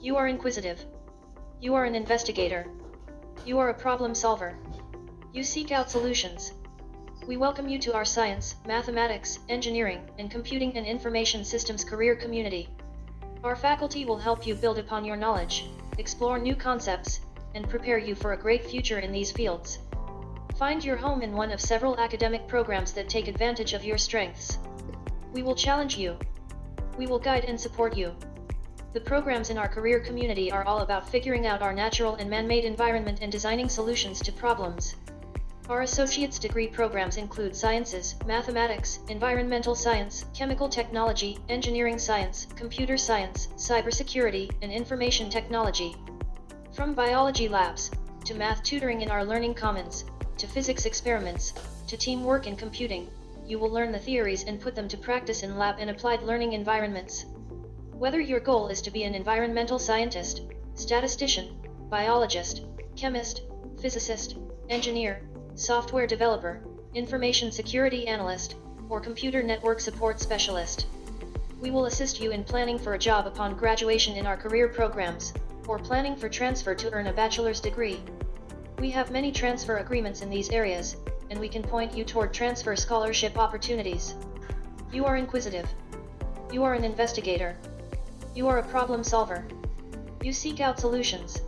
You are inquisitive. You are an investigator. You are a problem solver. You seek out solutions. We welcome you to our science, mathematics, engineering, and computing and information systems career community. Our faculty will help you build upon your knowledge, explore new concepts, and prepare you for a great future in these fields. Find your home in one of several academic programs that take advantage of your strengths. We will challenge you. We will guide and support you. The programs in our career community are all about figuring out our natural and man-made environment and designing solutions to problems. Our associate's degree programs include sciences, mathematics, environmental science, chemical technology, engineering science, computer science, cybersecurity, and information technology. From biology labs, to math tutoring in our learning commons, to physics experiments, to teamwork in computing, you will learn the theories and put them to practice in lab and applied learning environments. Whether your goal is to be an environmental scientist, statistician, biologist, chemist, physicist, engineer, software developer, information security analyst, or computer network support specialist. We will assist you in planning for a job upon graduation in our career programs, or planning for transfer to earn a bachelor's degree. We have many transfer agreements in these areas, and we can point you toward transfer scholarship opportunities. You are inquisitive. You are an investigator. You are a problem solver. You seek out solutions.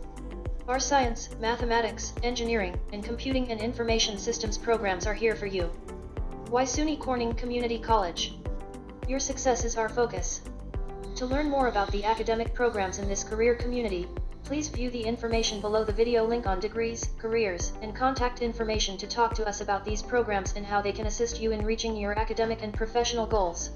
Our science, mathematics, engineering, and computing and information systems programs are here for you. Why SUNY Corning Community College? Your success is our focus. To learn more about the academic programs in this career community, please view the information below the video link on degrees, careers, and contact information to talk to us about these programs and how they can assist you in reaching your academic and professional goals.